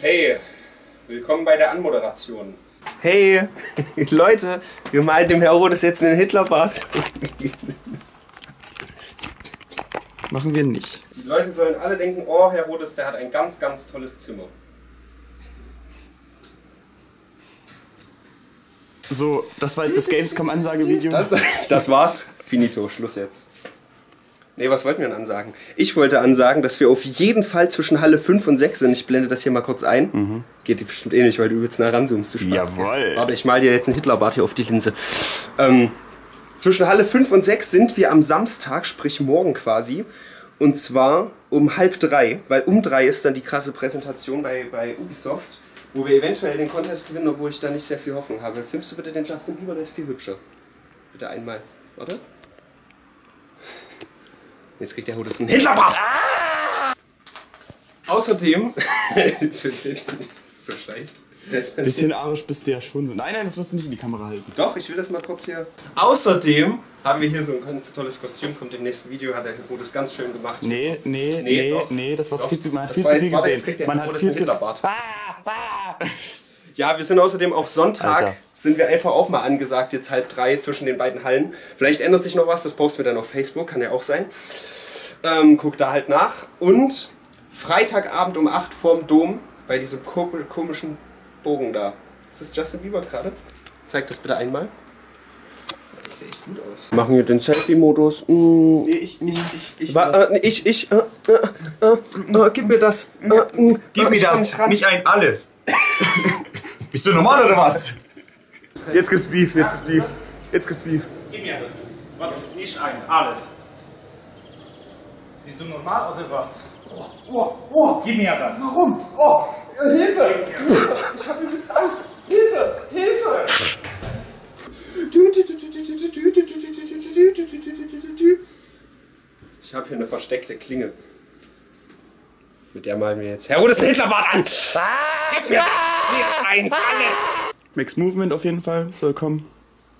Hey, willkommen bei der Anmoderation. Hey, Leute, wir malen dem Herodes jetzt einen Hitlerbart. Machen wir nicht. Die Leute sollen alle denken, oh, Herodes, der hat ein ganz, ganz tolles Zimmer. So, das war jetzt das Gamescom-Ansagevideo. Das, das war's. Finito, Schluss jetzt. Nee, was wollten wir denn ansagen? Ich wollte ansagen, dass wir auf jeden Fall zwischen Halle 5 und 6 sind. Ich blende das hier mal kurz ein. Geht dir bestimmt eh nicht, weil du übelst nah ranzoomst. Du Spaß. Jawoll. Warte, ich mal dir jetzt einen Hitlerbart hier auf die Linse. Ähm, zwischen Halle 5 und 6 sind wir am Samstag, sprich morgen quasi. Und zwar um halb drei, weil um drei ist dann die krasse Präsentation bei, bei Ubisoft, wo wir eventuell den Contest gewinnen, obwohl ich da nicht sehr viel Hoffnung habe. Filmst du bitte den Justin Bieber, der ist viel hübscher. Bitte einmal. Warte. Jetzt kriegt der Hodes einen Hitlerbart! Außerdem. Das ist so schlecht. Bisschen arisch bist du ja schon. Nein, nein, das wirst du nicht in die Kamera halten. Doch, ich will das mal kurz hier. Außerdem haben wir hier so ein ganz tolles Kostüm, kommt im nächsten Video, hat der Herodes ganz schön gemacht. Nee, nee, Nee, nee, doch. nee, das war Doch. viel zu, man hat Das viel war zu jetzt- viel gesehen. kriegt der Man hat viel einen zu... Hitlerbart. Ah, ah. Ja, wir sind außerdem auch Sonntag, Alter. sind wir einfach auch mal angesagt, jetzt halb drei zwischen den beiden Hallen. Vielleicht ändert sich noch was, das posten wir dann auf Facebook, kann ja auch sein. Ähm, guck da halt nach. Und Freitagabend um 8 vorm Dom, bei diesem ko komischen Bogen da. Ist das Justin Bieber gerade? Zeig das bitte einmal. Ich sehe echt gut aus. Wir machen hier den Selfie-Modus. Mm. Nee, ich, ich, ich, ich. Wa- äh, ich, ich, äh, äh, äh, äh, gib mir das. Äh, äh, Gib mir das, nicht ein alles. Bist du normal oder was? Jetzt gibt's Beef, jetzt gibt's Beef. Jetzt gibt's Beef. Gib mir das. Warte, nicht ein, alles. Bist du normal oder was? Oh, oh, Gib mir das. warum? Oh, äh, Hilfe! Ich habe übelst Angst. Hilfe! Hilfe! Ich habe hier eine versteckte Klinge. Mit der malen wir jetzt Herodes Hitlerbart an! Gib mir das! Nicht eins, alles! Max Movement auf jeden Fall soll kommen.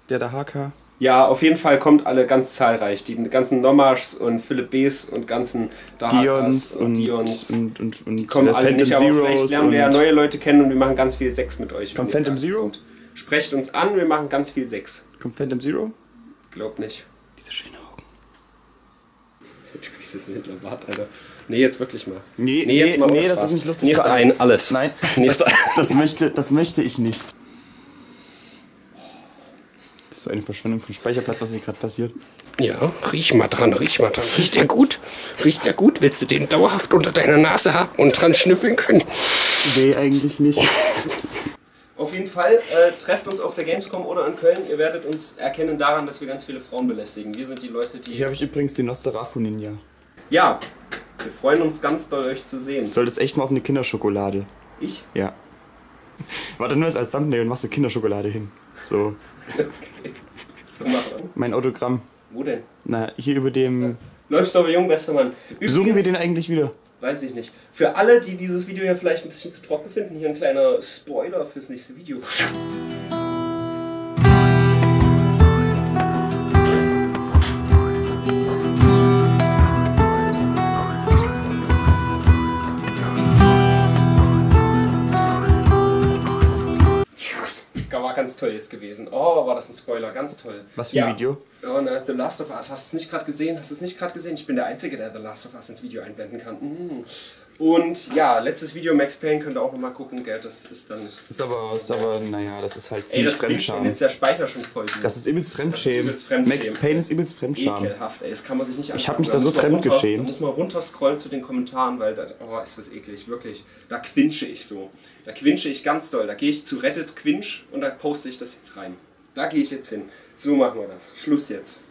Der der HK. Ja, auf jeden Fall kommt alle ganz zahlreich. Die ganzen Nomaschs und Philipp Bs und ganzen Dahakas Dions und, und, Dions. und, und, und, Die kommen alle nicht, aber vielleicht Zeros lernen wir ja neue Leute kennen und wir machen ganz viel Sex mit euch. Kommt Phantom Zero? kommt. Sprecht uns an, wir machen ganz viel Sex. Kommt Phantom Zero? Glaub nicht. Diese schönen Augen. Du bist jetzt ein Hitlerbart, Alter. Nee, jetzt wirklich mal. Nee, Nee, jetzt mal nee, das ist nicht lustig Nicht ein, alles. Nein, Nicht ein. das möchte, das möchte ich nicht. Das ist so eine Verschwendung von Speicherplatz, was hier gerade passiert. Ja, riech mal dran, riech mal dran. Riecht der gut? Riecht der gut? Willst du den dauerhaft unter deiner Nase haben und dran schnüffeln können? Nee, eigentlich nicht. Auf jeden Fall, äh, trefft uns auf der Gamescom oder in Köln. Ihr werdet uns erkennen daran, dass wir ganz viele Frauen belästigen. Wir sind die Leute, die... Hier habe ich übrigens die Nosferatu Ninja. Ja, wir freuen uns ganz doll, euch zu sehen. Du solltest echt mal auf eine Kinderschokolade. Ich? Ja. Warte nur als Thumbnail und machst eine Kinderschokolade hin. So, So machen. mein Autogramm. Wo denn? Na, hier über dem. Läufst du aber jung, bester Mann. Besuchen wir Übrigens- den eigentlich wieder? Weiß ich nicht. Für alle, die dieses Video hier vielleicht ein bisschen zu trocken finden, hier ein kleiner Spoiler fürs nächste Video. Ganz toll jetzt gewesen. Oh, war das ein Spoiler, ganz toll. Was für ein Video? Oh, na, The Last of Us. Hast du es nicht gerade gesehen? Hast du es nicht gerade gesehen? Ich bin der Einzige, der The Last of Us ins Video einblenden kann. Mhm. Und ja, letztes Video Max Payne könnt ihr auch nochmal gucken, gell? Das ist dann. Das ist aber, ist aber, naja, das ist halt Ey, ziemlich das bringt schon Fremdscham. jetzt der Speicher schon voll. Das ist übelst Fremdschämen. übelst Fremdschämen. Max Payne ist übelst Fremdscham. Ekelhaft, ey, das kann man sich nicht Ich hab mich da so fremdgeschämt. Da muss man runterscrollen zu den Kommentaren, weil da, oh, ist das eklig, wirklich. Da quinsche ich so. Da quinsche ich ganz doll. Da gehe ich zu Reddit Quinch und da poste ich das jetzt rein. Da gehe ich jetzt hin. So machen wir das. Schluss jetzt.